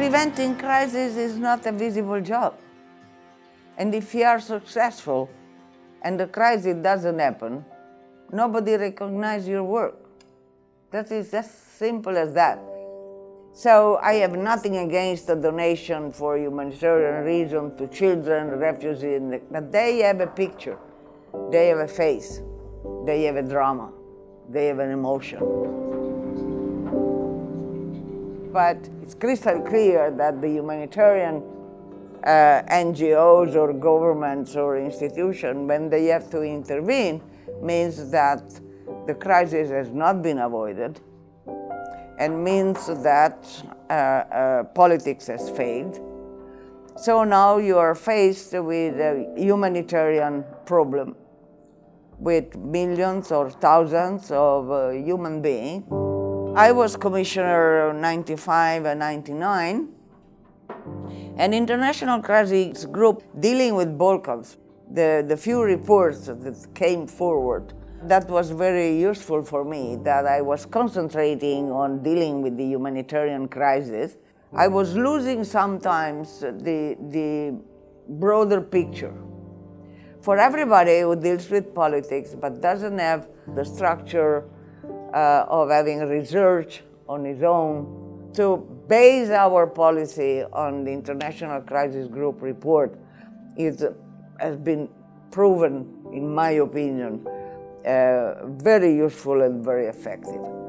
preventing crisis is not a visible job. And if you are successful and the crisis doesn't happen, nobody recognizes your work. That is as simple as that. So I have nothing against a donation for humanitarian reason to children, refugees, but they have a picture, they have a face, they have a drama, they have an emotion. But it's crystal clear that the humanitarian uh, NGOs or governments or institutions, when they have to intervene, means that the crisis has not been avoided and means that uh, uh, politics has failed. So now you are faced with a humanitarian problem with millions or thousands of uh, human beings. I was commissioner 95 and 99 an international crisis group dealing with Balkans. The, the few reports that came forward, that was very useful for me, that I was concentrating on dealing with the humanitarian crisis. I was losing sometimes the, the broader picture. For everybody who deals with politics but doesn't have the structure uh, of having research on his own to base our policy on the International Crisis Group report is, has been proven, in my opinion, uh, very useful and very effective.